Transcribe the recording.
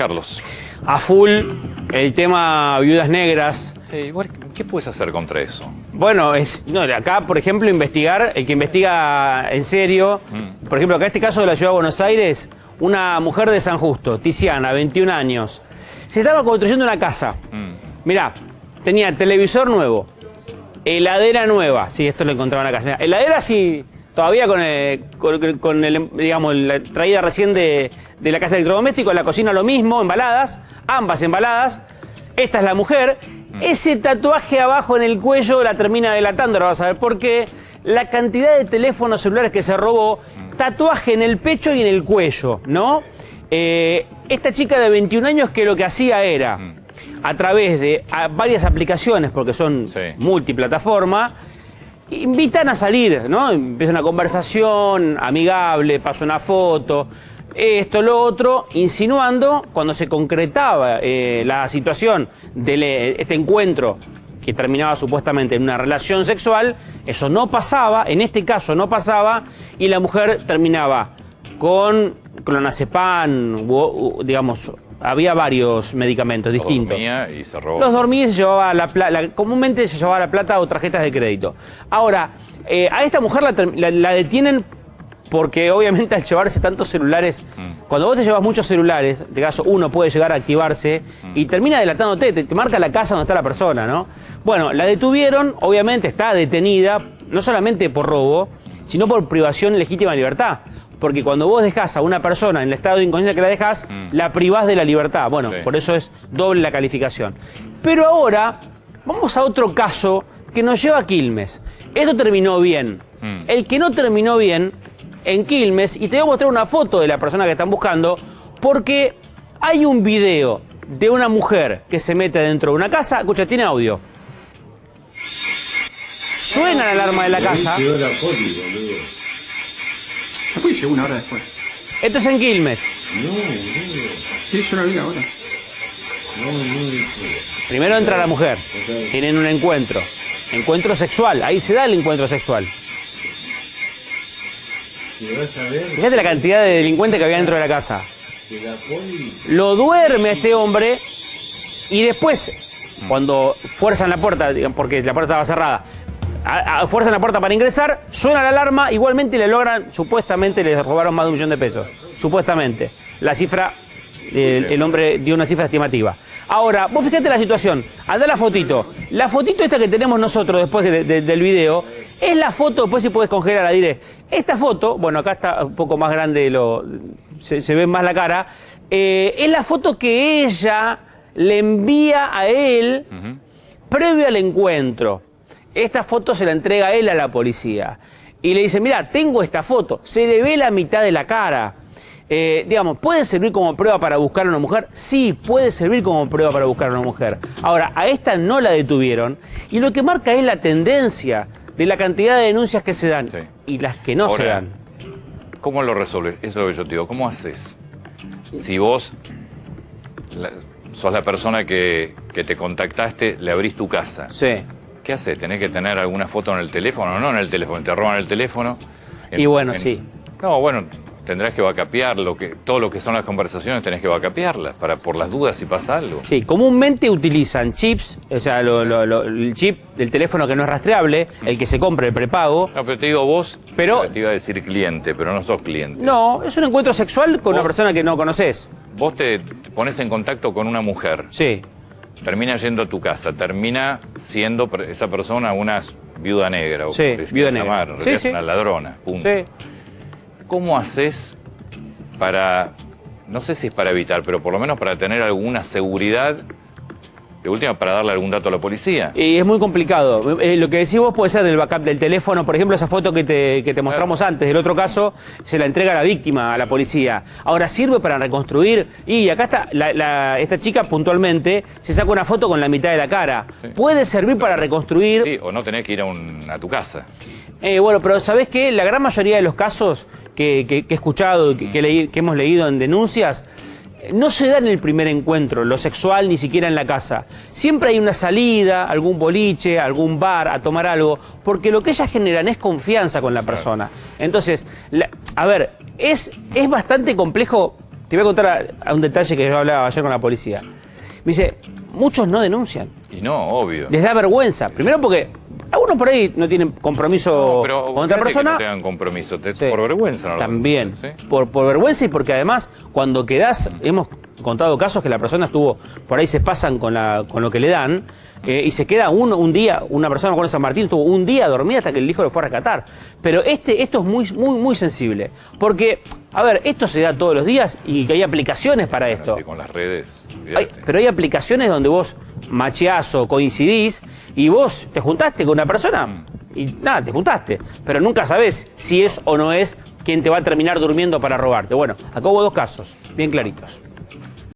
Carlos. A full el tema viudas negras. Eh, igual, ¿Qué puedes hacer contra eso? Bueno, es, no, acá, por ejemplo, investigar, el que investiga en serio, por ejemplo, acá este caso de la ciudad de Buenos Aires, una mujer de San Justo, Tiziana, 21 años, se estaba construyendo una casa. Mirá, tenía televisor nuevo, heladera nueva, sí, esto lo encontraba en la casa. Mirá, heladera sí, todavía con, el, con, con el, digamos, la traída recién de, de la casa de electrodoméstico, la cocina lo mismo, embaladas, ambas embaladas. Esta es la mujer. Ese tatuaje abajo en el cuello la termina delatando, ahora vas a ver por qué. La cantidad de teléfonos celulares que se robó, tatuaje en el pecho y en el cuello, ¿no? Eh, esta chica de 21 años que lo que hacía era, a través de a, varias aplicaciones, porque son Sí. multiplataforma, invitan a salir, ¿no? Empieza una conversación amigable, pasa una foto, esto, lo otro, insinuando cuando se concretaba eh, la situación de le- este encuentro que terminaba supuestamente en una relación sexual, eso no pasaba, en este caso no pasaba, y la mujer terminaba con clonazepam, digamos, había varios medicamentos Los distintos. dormía y se robó. Los dormía y se llevaba la plata, comúnmente se llevaba la plata o tarjetas de crédito. Ahora, eh, a esta mujer la, ter- la- la detienen porque obviamente al llevarse tantos celulares, cuando vos te llevas muchos celulares, en este caso uno puede llegar a activarse y termina delatándote, te, te marca la casa donde está la persona, ¿no? Bueno, la detuvieron, obviamente está detenida, no solamente por robo, sino por privación legítima de libertad. Porque cuando vos dejás a una persona en el estado de inconsciencia que la dejás, la privás de la libertad. Bueno, Sí. por eso es doble la calificación. Pero ahora, vamos a otro caso que nos lleva a Quilmes. Esto terminó bien. Mm. El que no terminó bien en Quilmes, y te voy a mostrar una foto de la persona que están buscando, porque hay un video de una mujer que se mete dentro de una casa. Escucha, tiene audio. Suena la alarma de la casa. Llegó la poli, llegó una hora después. Esto es en Quilmes. No, boludo. Sí, yo lo vi ahora. No, no, eso. Primero entra la mujer. Tienen un encuentro. Encuentro sexual. Ahí se da el encuentro sexual. Fíjate la cantidad de delincuentes que había dentro de la casa. Lo duerme a este hombre y después, cuando fuerzan la puerta, porque la puerta estaba cerrada, a- a- fuerzan la puerta para ingresar, suena la alarma, igualmente le logran, supuestamente les robaron más de un millón de pesos. Supuestamente. La cifra, el hombre dio una cifra estimativa. Ahora, vos fíjate la situación, anda la fotito. La fotito esta que tenemos nosotros después de- de- del video, es la foto, después si puedes congelar la diré. Esta foto, bueno, acá está un poco más grande, lo, se, se ve más la cara, eh, es la foto que ella le envía a él previo al encuentro. Esta foto se la entrega él a la policía. Y le dice, mira, tengo esta foto. Se le ve la mitad de la cara. Eh, digamos, ¿puede servir como prueba para buscar a una mujer? Sí, puede servir como prueba para buscar a una mujer. Ahora, a esta no la detuvieron. Y lo que marca es la tendencia de la cantidad de denuncias que se dan Sí. y las que no se dan. ¿Cómo lo resuelves? Eso es lo que yo te digo. ¿Cómo haces? Si vos la- sos la persona que, que te contactaste, le abrís tu casa. Sí. ¿Qué haces? ¿Tenés que tener alguna foto en el teléfono? No en el teléfono, te roban el teléfono. Y bueno, sí. No, bueno, tendrás que vacapear lo que, todo lo que son las conversaciones, tenés que vacapearlas para, por las dudas si pasa algo. Sí, comúnmente utilizan chips, o sea, lo- lo- lo- el chip del teléfono que no es rastreable, el que se compra el prepago. No, pero te digo vos, Pero- te iba a decir cliente, pero no sos cliente. No, es un encuentro sexual con una persona que no conoces. Vos te, te pones en contacto con una mujer, Sí, termina yendo a tu casa, termina siendo esa persona una viuda negra, o Sí, viuda negra. realidad Sí, una ladrona, punto. sí. ¿Cómo haces para, no sé si es para evitar, pero por lo menos para tener alguna seguridad, de última, para darle algún dato a la policía? Y es muy complicado. Eh, lo que decís vos puede ser del backup del teléfono, por ejemplo, esa foto que te, que te mostramos antes. Del otro caso, se la entrega a la víctima, a la policía. Ahora, ¿sirve para reconstruir? Y acá está, la- la- esta chica puntualmente se saca una foto con la mitad de la cara. Sí. ¿Puede servir para reconstruir? Sí, o no tenés que ir a, un- a tu casa. Eh, bueno, pero ¿sabés qué? La gran mayoría de los casos que, que- que he escuchado, que, que hemos leído en denuncias, no se da en el primer encuentro, lo sexual, ni siquiera en la casa. Siempre hay una salida, algún boliche, algún bar, a tomar algo, porque lo que ellas generan es confianza con la persona. Entonces, la- a ver, es, es bastante complejo te voy a contar a- a un detalle que yo hablaba ayer con la policía. Me dice, muchos no denuncian. Y no, obvio. Les da vergüenza. Primero porque algunos por ahí no tienen compromiso No, pero con otra fíjate que persona. no tengan compromiso, te- Sí. por vergüenza no También. Por, por vergüenza y porque además, cuando quedás, hemos contado casos que la persona estuvo, por ahí se pasan con, la, con lo que le dan, eh, y se queda uno, un día, una persona con San Martín estuvo un día dormida hasta que el hijo lo fue a rescatar. Pero este, esto es muy, muy, muy sensible. Porque, a ver, esto se da todos los días y hay aplicaciones para esto. Con las redes. Hay- pero hay aplicaciones donde vos macheás o coincidís y vos te juntaste con una persona y nada, te juntaste. Pero nunca sabés si es o no es quien te va a terminar durmiendo para robarte. Bueno, acá hubo dos casos, bien claritos.